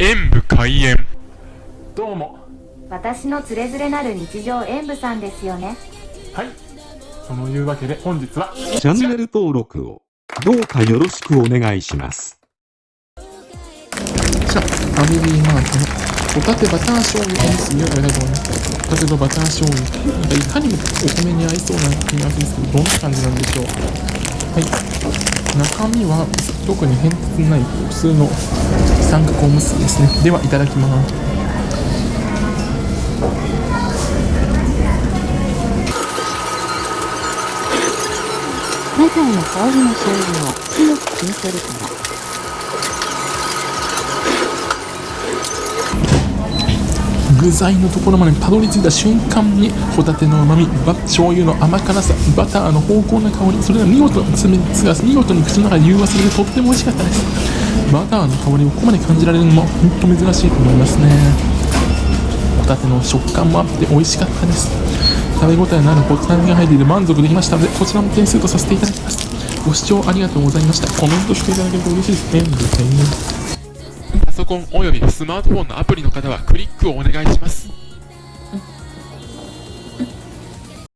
演武開演どうも私のつれづれなる日常演舞さんですよねはいそのいうわけで本日はチャンネル登録をどうかよろしくお願いします。じゃあ、ファミリーマートのホタテバター醤油おむすびをありがとうございます。ホタテとバター醤油。なんかいかにもお米に合いそうな組み合わせですけど、どんな感じなんでしょう。はい。中身は特に変哲ない普通の三角おむすびですね。では、いただきます。マザーの香りの醤油を強く吸い取るから。具材のところまでたどり着いた瞬間にホタテの旨味バ醤油の甘辛さバターの濃厚な香りそれが見事爪が見事に口の中で融和されてとっても美味しかったです。バターの香りをここまで感じられるのも本当珍しいと思いますね。ホタテの食感もあって美味しかったです。食べ応えのあるホタテが入っていて満足できましたのでこちらも点数とさせていただきます。ご視聴ありがとうございました。コメントしていただけると嬉しいですね。ソコンおよびスマートフォンのアプリの方はクリックをお願いします。